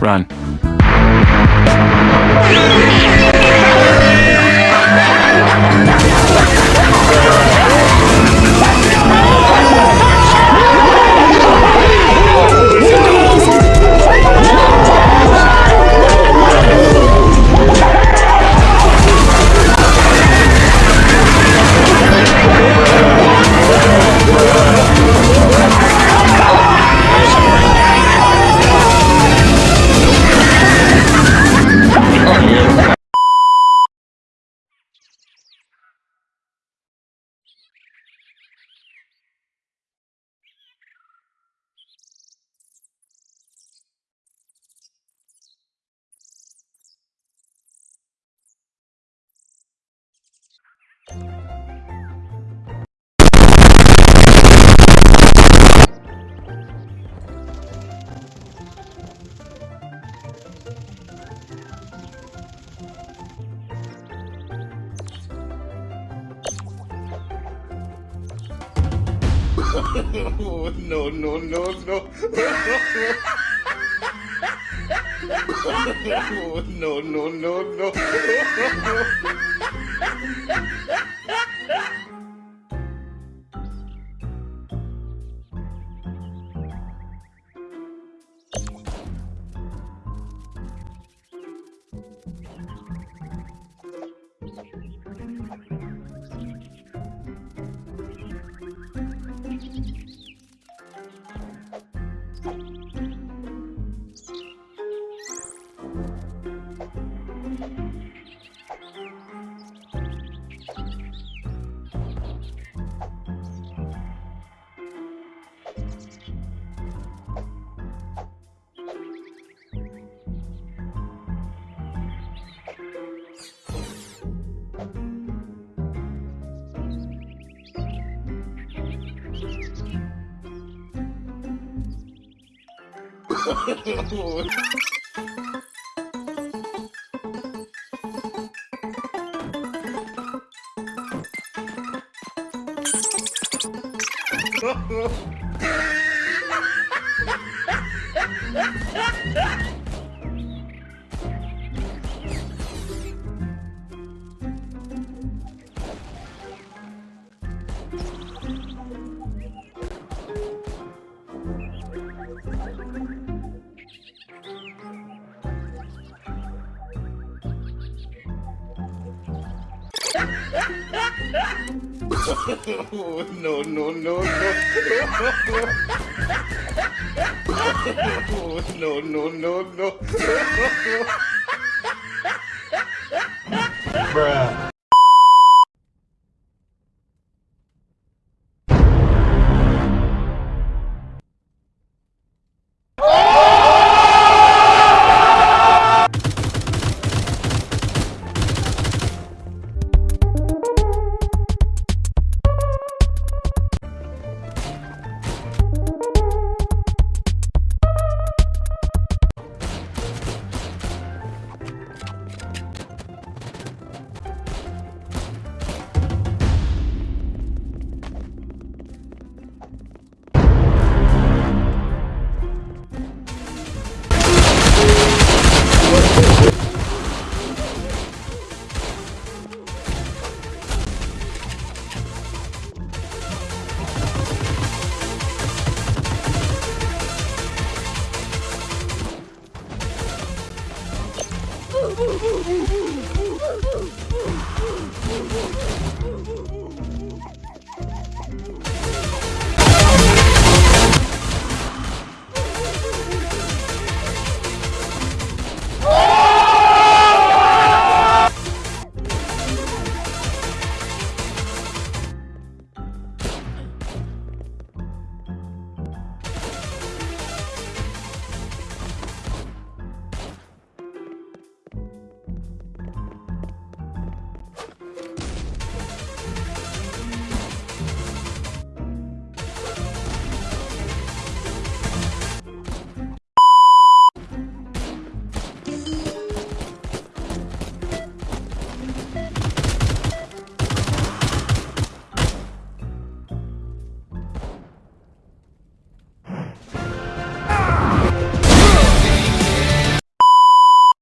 Run. Oh, no, no, no, no. Oh, no, no, no, no. Ha ha ha! Oh, no, no, no, no. Oh, no, no, no, no. Bruh. Woo-hoo!